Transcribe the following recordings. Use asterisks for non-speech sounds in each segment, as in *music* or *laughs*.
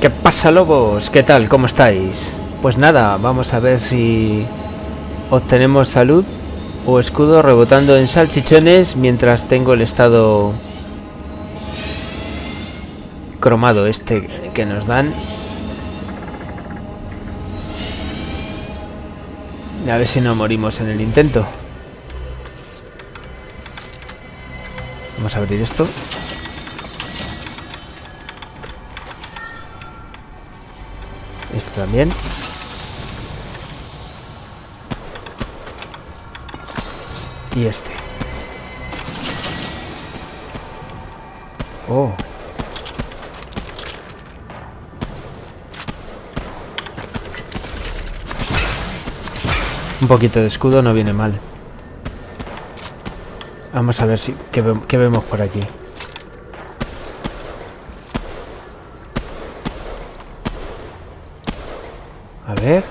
¿Qué pasa, lobos? ¿Qué tal? ¿Cómo estáis? Pues nada, vamos a ver si obtenemos salud o escudo rebotando en salchichones mientras tengo el estado cromado este que nos dan. A ver si no morimos en el intento. Vamos a abrir esto. Esto también. Y este. Oh. Un poquito de escudo no viene mal. Vamos a ver si qué, qué vemos por aquí. A ver.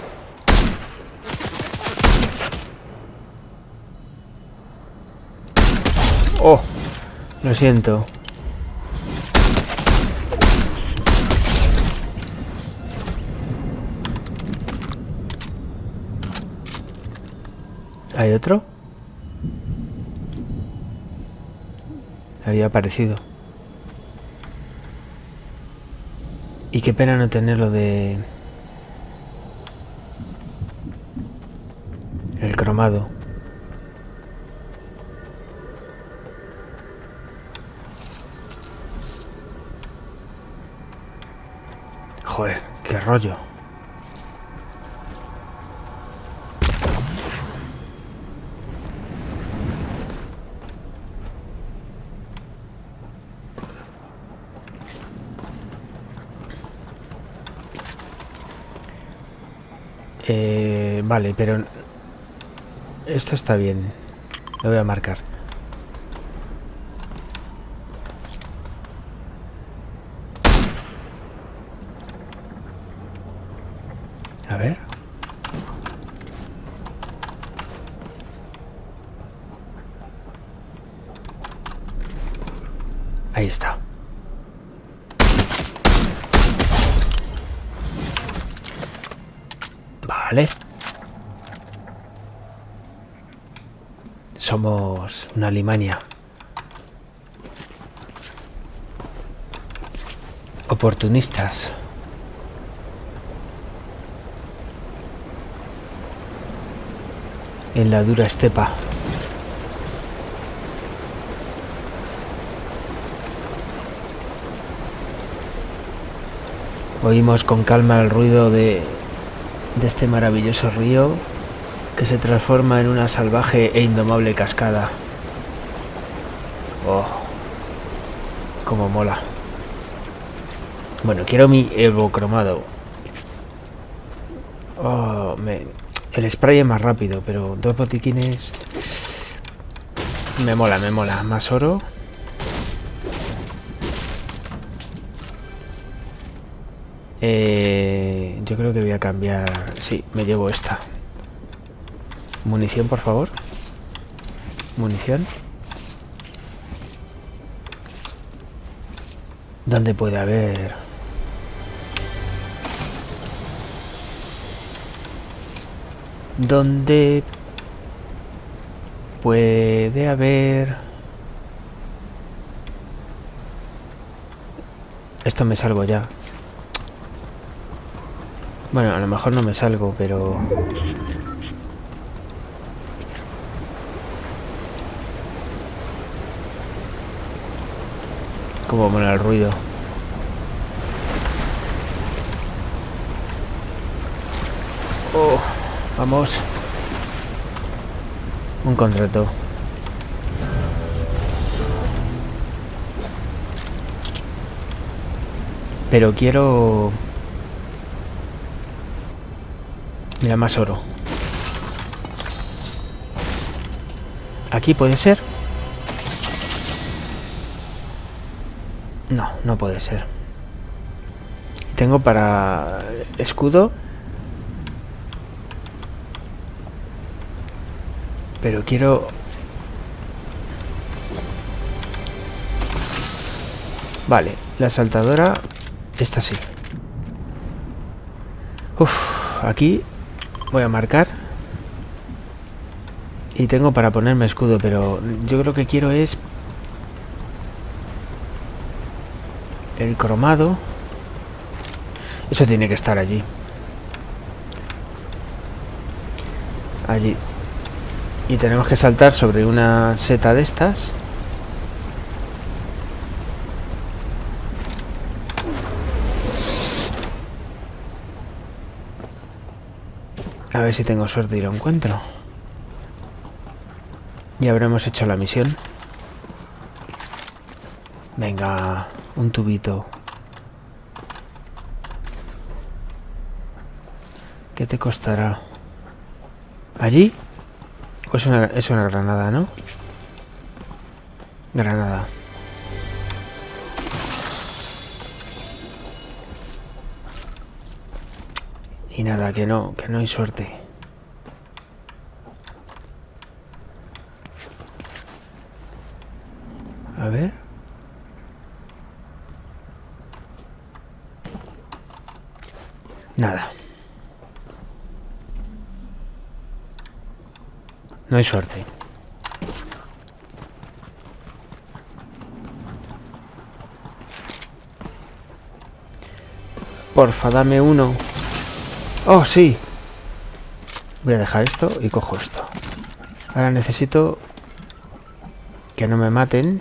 Oh, lo siento. ¿Hay otro? Había aparecido. Y qué pena no tenerlo de... El cromado. Joder, qué rollo. Eh, vale, pero esto está bien. Lo voy a marcar. Ahí está. Vale. Somos una Alemania. Oportunistas. En la dura estepa. Oímos con calma el ruido de, de este maravilloso río que se transforma en una salvaje e indomable cascada. Oh, como mola. Bueno, quiero mi Evo cromado. Oh, me... El spray es más rápido, pero dos botiquines... Me mola, me mola. Más oro. Eh, yo creo que voy a cambiar... Sí, me llevo esta. Munición, por favor. Munición. ¿Dónde puede haber? ¿Dónde puede haber? Esto me salgo ya. Bueno, a lo mejor no me salgo, pero... Como mola el ruido. Oh, Un contrato. Pero quiero... Mira, más oro. ¿Aquí puede ser? No, no puede ser. Tengo para escudo. Pero quiero... Vale, la saltadora... Esta sí. Uf, aquí voy a marcar. Y tengo para ponerme escudo, pero yo creo que quiero es... El cromado. Eso tiene que estar allí. Allí. Y tenemos que saltar sobre una seta de estas. A ver si tengo suerte y lo encuentro. Ya habremos hecho la misión. Venga, un tubito. ¿Qué te costará? ¿Allí? Es una, es una granada, no? Granada. Y nada, que no, que no hay suerte. A ver. Nada. No hay suerte. Porfa, dame uno. Oh, sí. Voy a dejar esto y cojo esto. Ahora necesito que no me maten.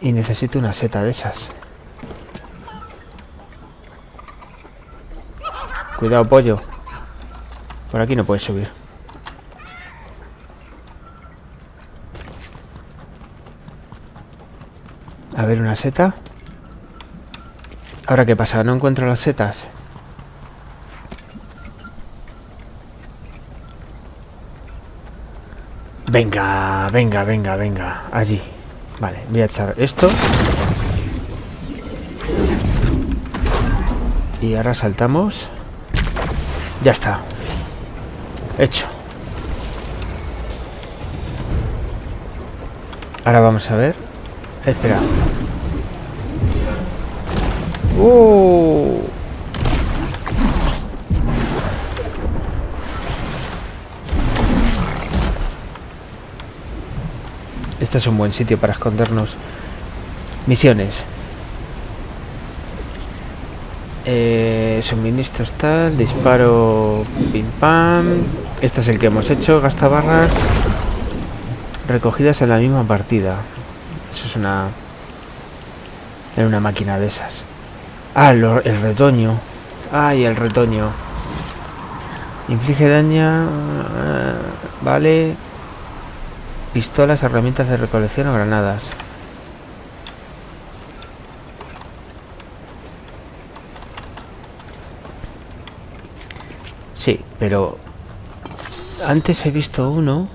Y necesito una seta de esas. Cuidado, pollo. Por aquí no puedes subir. A ver, una seta. Ahora, ¿qué pasa? No encuentro las setas. Venga, venga, venga, venga. Allí. Vale, voy a echar esto. Y ahora saltamos. Ya está. Hecho. Ahora vamos a ver. Espera. ¡Uh! Este es un buen sitio para escondernos. Misiones. Eh, suministros tal, disparo pim pam. Este es el que hemos hecho, gasta barras. Recogidas en la misma partida. Eso es una... Era una máquina de esas. Ah, el retoño. Ay, el retoño. Inflige daño... Eh, vale. Pistolas, herramientas de recolección o granadas. Sí, pero... Antes he visto uno...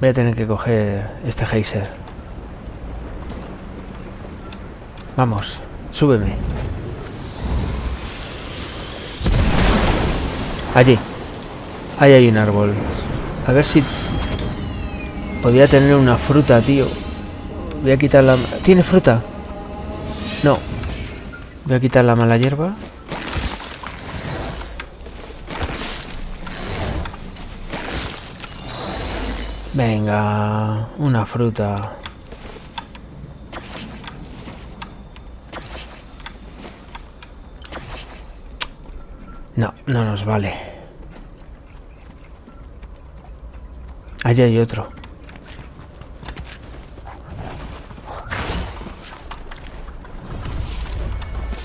Voy a tener que coger este geyser. Vamos, súbeme. Allí. Ahí hay un árbol. A ver si... Podría tener una fruta, tío. Voy a quitar la... ¿Tiene fruta? No. Voy a quitar la mala hierba. Venga, una fruta. No, no nos vale. Allí hay otro.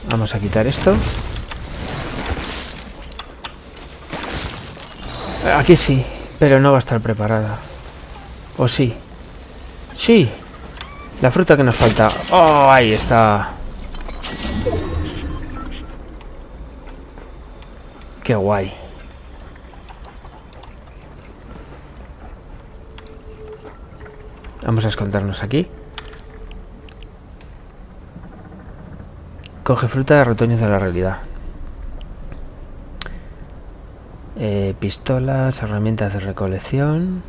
Vamos a quitar esto. Aquí sí, pero no va a estar preparada. ¿O sí? Sí. La fruta que nos falta. ¡Oh! Ahí está. Qué guay. Vamos a escondernos aquí. Coge fruta de retoños de la realidad. Eh, pistolas, herramientas de recolección.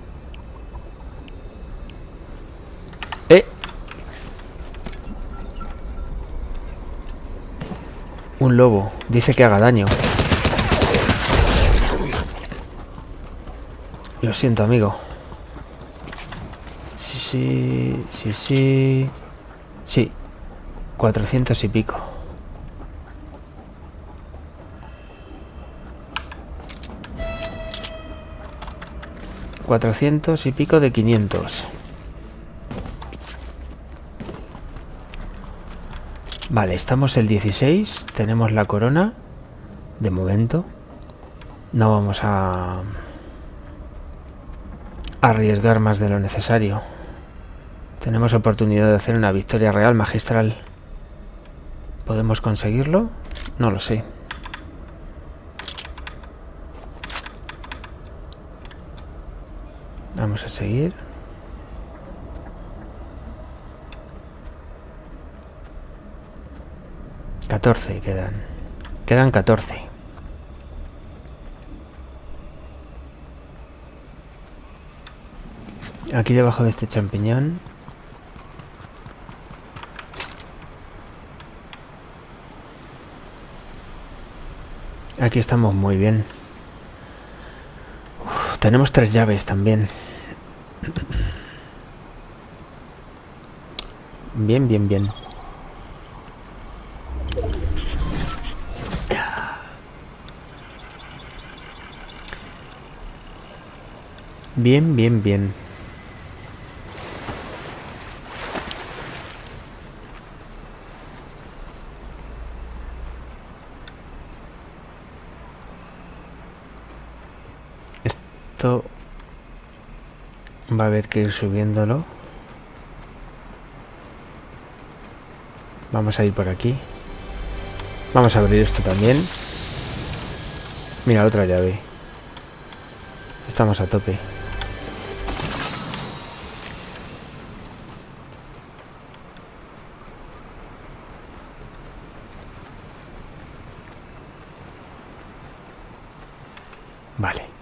Un lobo. Dice que haga daño. Lo siento, amigo. Sí, sí, sí, sí. Sí. 400 y pico. Cuatrocientos y pico de quinientos. Vale, estamos el 16. Tenemos la corona. De momento. No vamos a... Arriesgar más de lo necesario. Tenemos oportunidad de hacer una victoria real magistral. ¿Podemos conseguirlo? No lo sé. Vamos a seguir. Catorce quedan. Quedan catorce. Aquí debajo de este champiñón Aquí estamos muy bien. tenemos tres llaves también. Bien, bien, bien. Bien, bien, bien. Va a haber que ir subiéndolo. Vamos a ir por aquí. Vamos a abrir esto también. Mira, otra llave. Estamos a tope. Vale.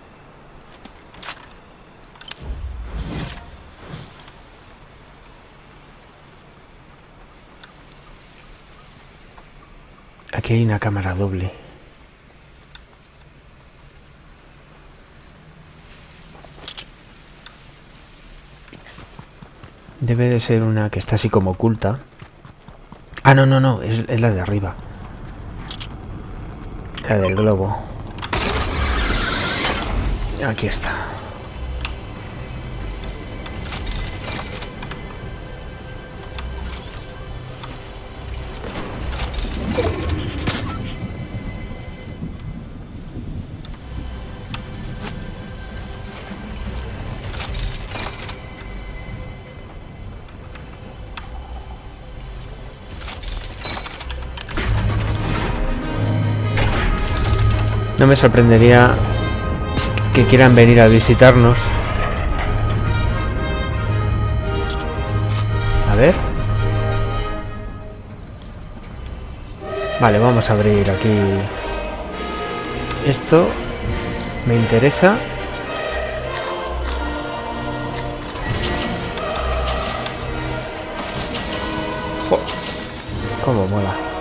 Hay una cámara doble. Debe de ser una que está así como oculta. Ah, no, no, no, es la de arriba. La del globo. Aquí está. No me sorprendería que quieran venir a visitarnos. A ver. Vale, vamos a abrir aquí. Esto me interesa. Cómo mola.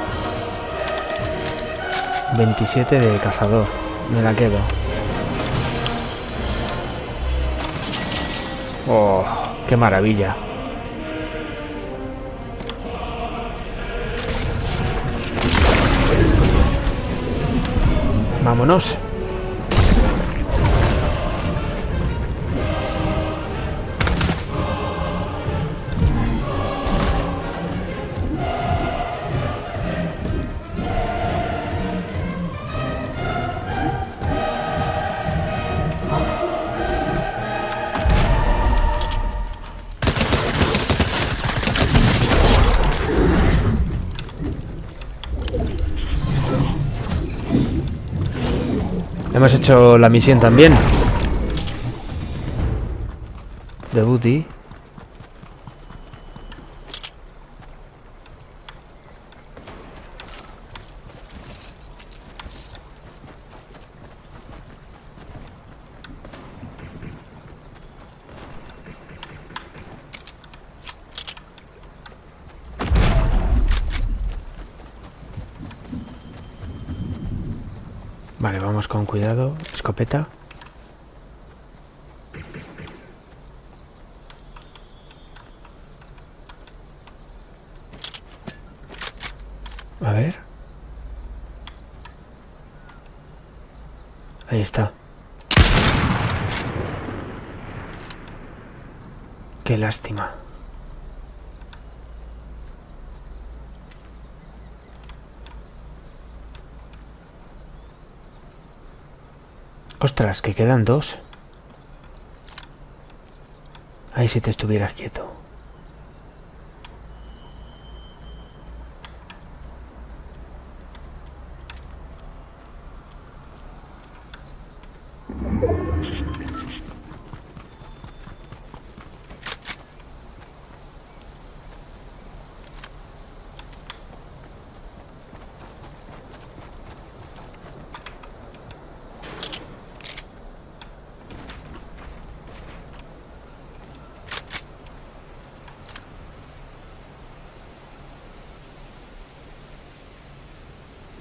27 de cazador. Me la quedo. Oh, qué maravilla. Vámonos. Hemos hecho la misión también. De Booty. Vale, vamos con cuidado. Escopeta. A ver. Ahí está. Qué lástima. Ostras, que quedan dos. Ahí si te estuvieras quieto.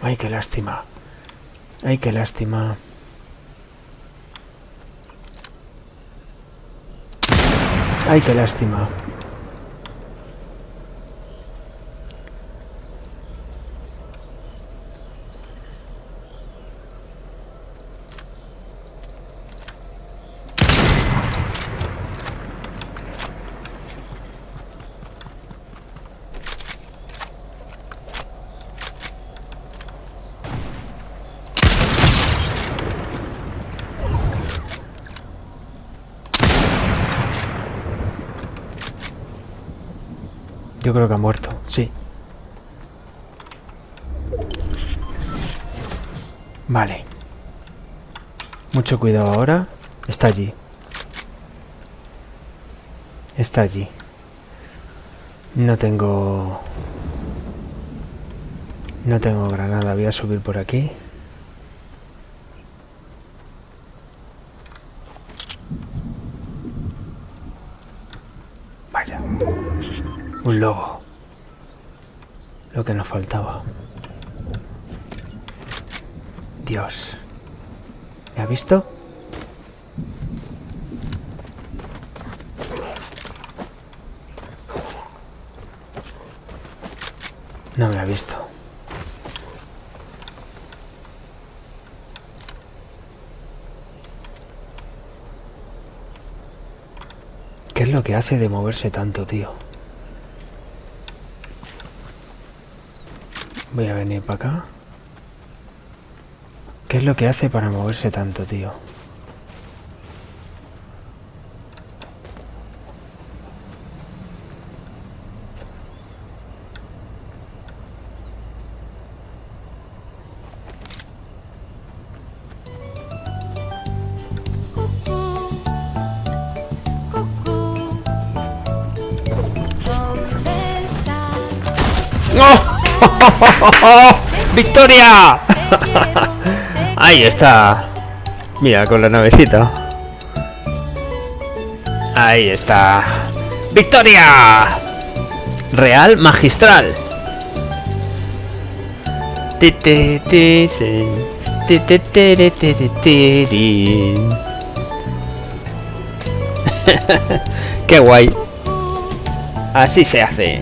Ay, qué lástima. Ay, qué lástima. Ay, qué lástima. Creo que ha muerto, sí. Vale. Mucho cuidado ahora. Está allí. Está allí. No tengo... No tengo granada. Voy a subir por aquí. Vaya. Un lobo. Lo que nos faltaba. Dios. ¿Me ha visto? No me ha visto. ¿Qué es lo que hace de moverse tanto, tío? Voy a venir para acá. ¿Qué es lo que hace para moverse tanto, tío? *laughs* ¡Victoria! Ahí está. Mira, con la navecita. Ahí está. ¡Victoria! Real magistral. Qué guay. Así se hace.